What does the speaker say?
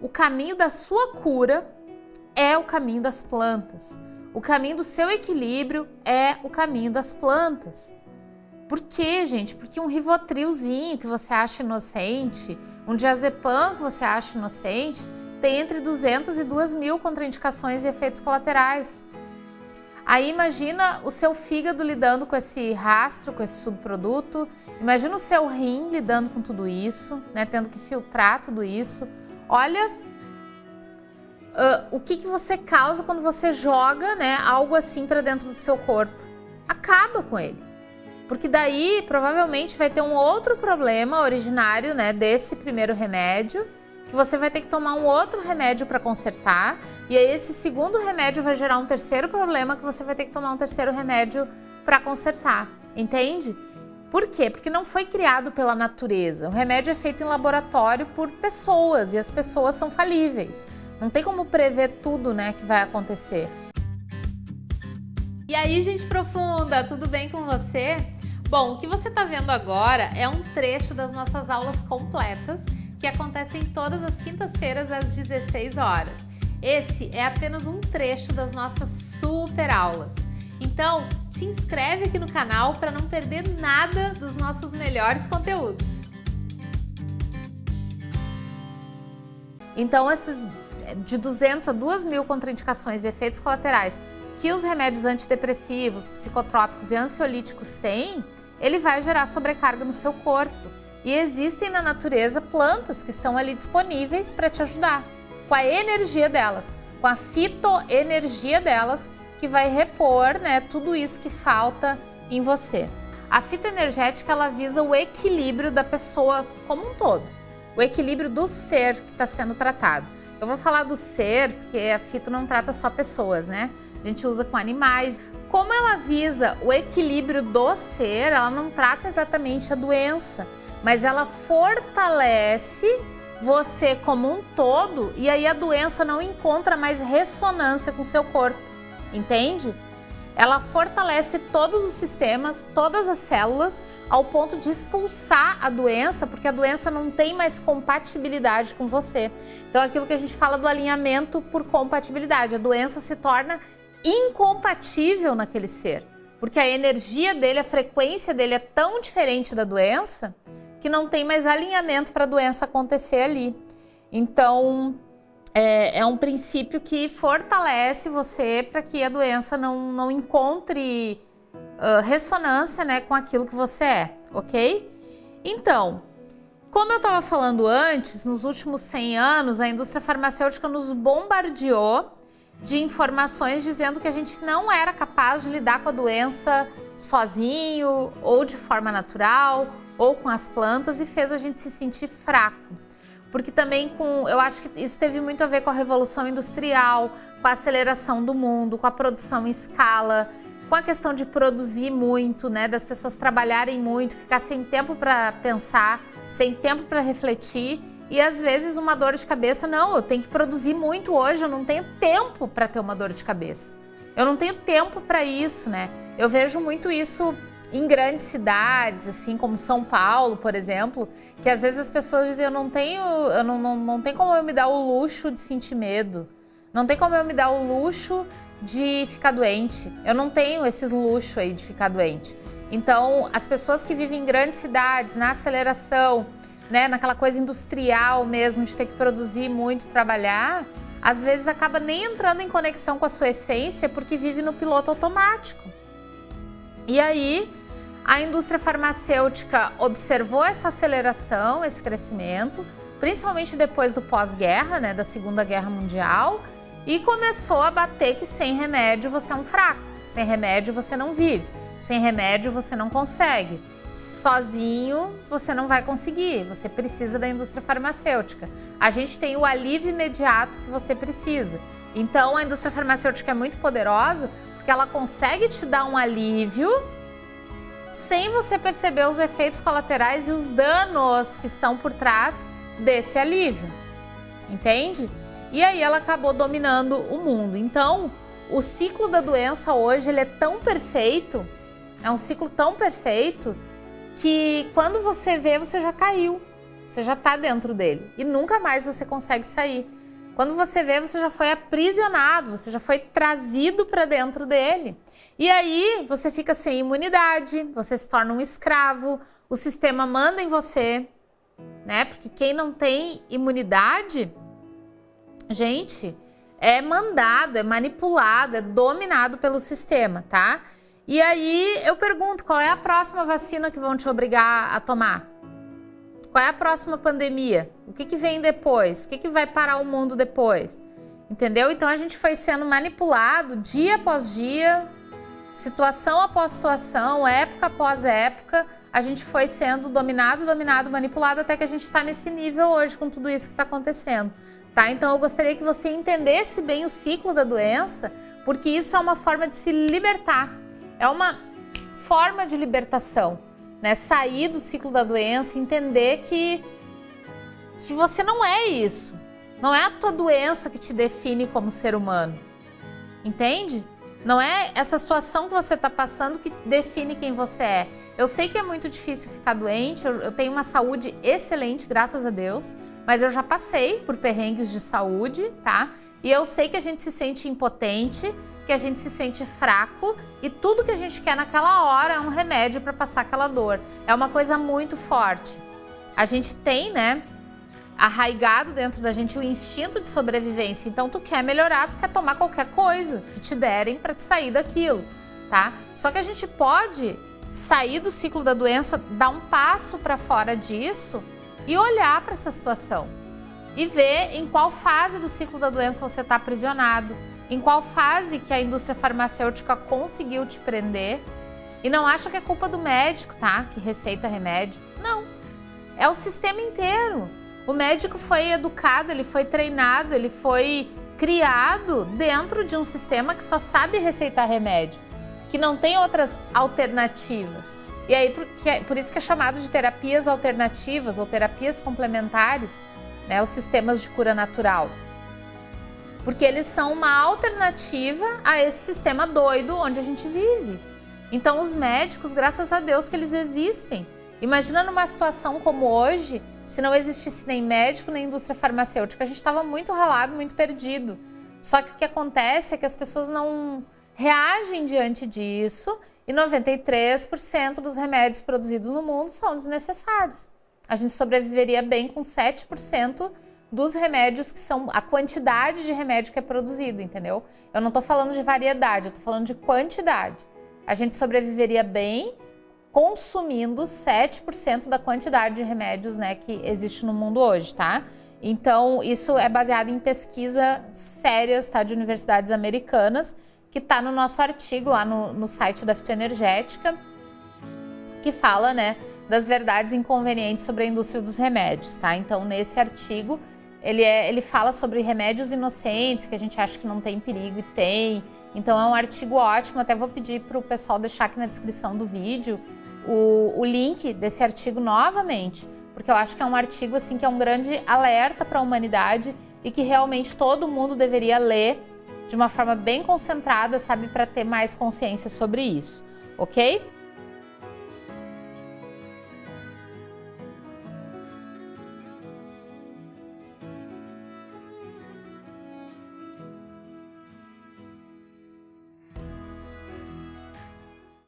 o caminho da sua cura é o caminho das plantas. O caminho do seu equilíbrio é o caminho das plantas. Por quê, gente? Porque um rivotrilzinho que você acha inocente, um diazepam que você acha inocente, tem entre 200 e 2 mil contraindicações e efeitos colaterais. Aí imagina o seu fígado lidando com esse rastro, com esse subproduto, imagina o seu rim lidando com tudo isso, né, tendo que filtrar tudo isso. Olha uh, o que, que você causa quando você joga né, algo assim para dentro do seu corpo. Acaba com ele. Porque daí provavelmente vai ter um outro problema originário né, desse primeiro remédio que você vai ter que tomar um outro remédio para consertar, e aí esse segundo remédio vai gerar um terceiro problema que você vai ter que tomar um terceiro remédio para consertar, entende? Por quê? Porque não foi criado pela natureza. O remédio é feito em laboratório por pessoas e as pessoas são falíveis. Não tem como prever tudo né, que vai acontecer. E aí, gente profunda, tudo bem com você? Bom, o que você está vendo agora é um trecho das nossas aulas completas que acontecem todas as quintas-feiras às 16 horas. Esse é apenas um trecho das nossas super aulas. Então, te inscreve aqui no canal para não perder nada dos nossos melhores conteúdos. Então, esses de 200 a 2 mil contraindicações e efeitos colaterais que os remédios antidepressivos, psicotrópicos e ansiolíticos têm, ele vai gerar sobrecarga no seu corpo. E existem na natureza plantas que estão ali disponíveis para te ajudar, com a energia delas, com a fitoenergia delas, que vai repor né, tudo isso que falta em você. A fitoenergética ela visa o equilíbrio da pessoa como um todo, o equilíbrio do ser que está sendo tratado. Eu vou falar do ser, porque a fito não trata só pessoas, né? A gente usa com animais. Como ela visa o equilíbrio do ser, ela não trata exatamente a doença, mas ela fortalece você como um todo e aí a doença não encontra mais ressonância com seu corpo, entende? Ela fortalece todos os sistemas, todas as células, ao ponto de expulsar a doença, porque a doença não tem mais compatibilidade com você. Então, aquilo que a gente fala do alinhamento por compatibilidade, a doença se torna incompatível naquele ser, porque a energia dele, a frequência dele é tão diferente da doença que não tem mais alinhamento para a doença acontecer ali. Então, é, é, um princípio que fortalece você para que a doença não, não encontre uh, ressonância né, com aquilo que você é, ok? Então, como eu estava falando antes, nos últimos 100 anos, a indústria farmacêutica nos bombardeou de informações dizendo que a gente não era capaz de lidar com a doença sozinho, ou de forma natural, ou com as plantas e fez a gente se sentir fraco. Porque também com, eu acho que isso teve muito a ver com a revolução industrial, com a aceleração do mundo, com a produção em escala, com a questão de produzir muito, né, das pessoas trabalharem muito, ficar sem tempo para pensar, sem tempo para refletir e às vezes uma dor de cabeça, não, eu tenho que produzir muito hoje, eu não tenho tempo para ter uma dor de cabeça. Eu não tenho tempo para isso, né? Eu vejo muito isso em grandes cidades, assim como São Paulo, por exemplo, que às vezes as pessoas dizem, eu não tenho, eu não, não, não tem como eu me dar o luxo de sentir medo, não tem como eu me dar o luxo de ficar doente, eu não tenho esses luxo aí de ficar doente. Então, as pessoas que vivem em grandes cidades, na aceleração, né, naquela coisa industrial mesmo, de ter que produzir muito, trabalhar, às vezes acaba nem entrando em conexão com a sua essência porque vive no piloto automático. E aí, a indústria farmacêutica observou essa aceleração, esse crescimento, principalmente depois do pós-guerra, né, da Segunda Guerra Mundial, e começou a bater que sem remédio você é um fraco, sem remédio você não vive, sem remédio você não consegue. Sozinho você não vai conseguir, você precisa da indústria farmacêutica. A gente tem o alívio imediato que você precisa. Então a indústria farmacêutica é muito poderosa porque ela consegue te dar um alívio sem você perceber os efeitos colaterais e os danos que estão por trás desse alívio, entende? E aí ela acabou dominando o mundo. Então, o ciclo da doença hoje ele é tão perfeito, é um ciclo tão perfeito que quando você vê, você já caiu. Você já está dentro dele e nunca mais você consegue sair. Quando você vê, você já foi aprisionado, você já foi trazido para dentro dele. E aí você fica sem imunidade, você se torna um escravo, o sistema manda em você, né? Porque quem não tem imunidade, gente, é mandado, é manipulado, é dominado pelo sistema, tá? E aí eu pergunto, qual é a próxima vacina que vão te obrigar a tomar? Qual é a próxima pandemia? O que, que vem depois? O que, que vai parar o mundo depois? Entendeu? Então a gente foi sendo manipulado dia após dia, situação após situação, época após época. A gente foi sendo dominado, dominado, manipulado até que a gente está nesse nível hoje com tudo isso que está acontecendo. Tá? Então eu gostaria que você entendesse bem o ciclo da doença, porque isso é uma forma de se libertar. É uma forma de libertação né? Sair do ciclo da doença, entender que, que você não é isso. Não é a tua doença que te define como ser humano. Entende? Não é essa situação que você está passando que define quem você é. Eu sei que é muito difícil ficar doente, eu, eu, tenho uma saúde excelente, graças a Deus, mas eu já passei por perrengues de saúde, tá? E eu sei que a gente se sente impotente, que a gente se sente fraco e tudo que a gente quer naquela hora é um remédio para passar aquela dor. É uma coisa muito forte. A gente tem, né, arraigado dentro da gente o instinto de sobrevivência. Então tu quer melhorar, tu quer tomar qualquer coisa que te derem para te sair daquilo, tá? Só que a gente pode sair do ciclo da doença, dar um passo para fora disso e olhar para essa situação e ver em qual fase do ciclo da doença você está aprisionado, em qual fase que a indústria farmacêutica conseguiu te prender. E não acha que é culpa do médico, tá? Que receita remédio. Não. É o sistema inteiro. O médico foi educado, ele foi treinado, ele foi criado dentro de um sistema que só sabe receitar remédio, que não tem outras alternativas. E aí, por, é, por isso que é chamado de terapias alternativas ou terapias complementares, né, os sistemas de cura natural porque eles são uma alternativa a esse sistema doido onde a gente vive. Então os médicos, graças a Deus que eles existem. Imagina numa situação como hoje, se não existisse nem médico nem indústria farmacêutica, a gente estava muito ralado, muito perdido. Só que o que acontece é que as pessoas não reagem diante disso e 93% dos remédios produzidos no mundo são desnecessários. A gente sobreviveria bem com 7% dos remédios que são a quantidade de remédio que é produzido, entendeu? Eu não estou falando de variedade, eu estou falando de quantidade. A gente sobreviveria bem consumindo 7% da quantidade de remédios né, que existe no mundo hoje, tá? Então, isso é baseado em pesquisa sérias, tá? De universidades americanas, que tá no nosso artigo lá no, no site da Fitoenergética, que fala, né, das verdades inconvenientes sobre a indústria dos remédios, tá? Então, nesse artigo, ele, é, ele fala sobre remédios inocentes, que a gente acha que não tem perigo e tem. Então é um artigo ótimo, até vou pedir para o pessoal deixar aqui na descrição do vídeo o, o link desse artigo novamente, porque eu acho que é um artigo assim que é um grande alerta para a humanidade e que realmente todo mundo deveria ler de uma forma bem concentrada, sabe, para ter mais consciência sobre isso, ok?